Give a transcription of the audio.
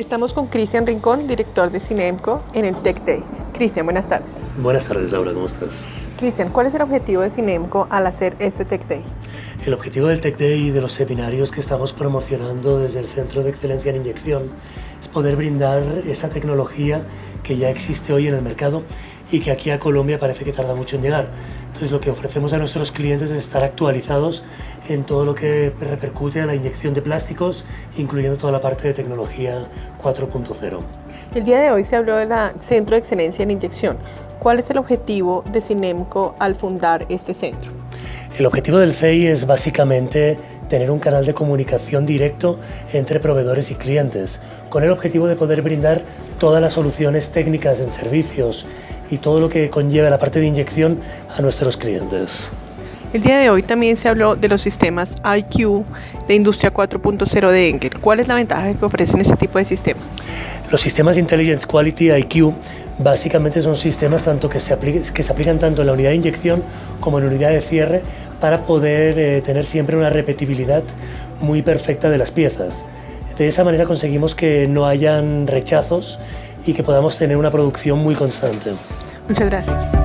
Estamos con Cristian Rincón, director de Cinemco en el Tech Day. Cristian, buenas tardes. Buenas tardes, Laura, ¿cómo estás? Cristian, ¿cuál es el objetivo de Cinemco al hacer este Tech Day? El objetivo del Tech Day y de los seminarios que estamos promocionando desde el Centro de Excelencia en Inyección es poder brindar esa tecnología que ya existe hoy en el mercado y que aquí a Colombia parece que tarda mucho en llegar. Entonces lo que ofrecemos a nuestros clientes es estar actualizados en todo lo que repercute a la inyección de plásticos, incluyendo toda la parte de tecnología 4.0. El día de hoy se habló del Centro de Excelencia en Inyección. ¿Cuál es el objetivo de Cinemco al fundar este centro? El objetivo del CEI es básicamente tener un canal de comunicación directo entre proveedores y clientes, con el objetivo de poder brindar todas las soluciones técnicas en servicios y todo lo que conlleva la parte de inyección a nuestros clientes. El día de hoy también se habló de los sistemas IQ de Industria 4.0 de Engel. ¿Cuál es la ventaja que ofrecen este tipo de sistemas? Los sistemas Intelligence Quality IQ básicamente son sistemas tanto que se, que se aplican tanto en la unidad de inyección como en la unidad de cierre para poder eh, tener siempre una repetibilidad muy perfecta de las piezas. De esa manera conseguimos que no hayan rechazos y que podamos tener una producción muy constante. Muchas gracias.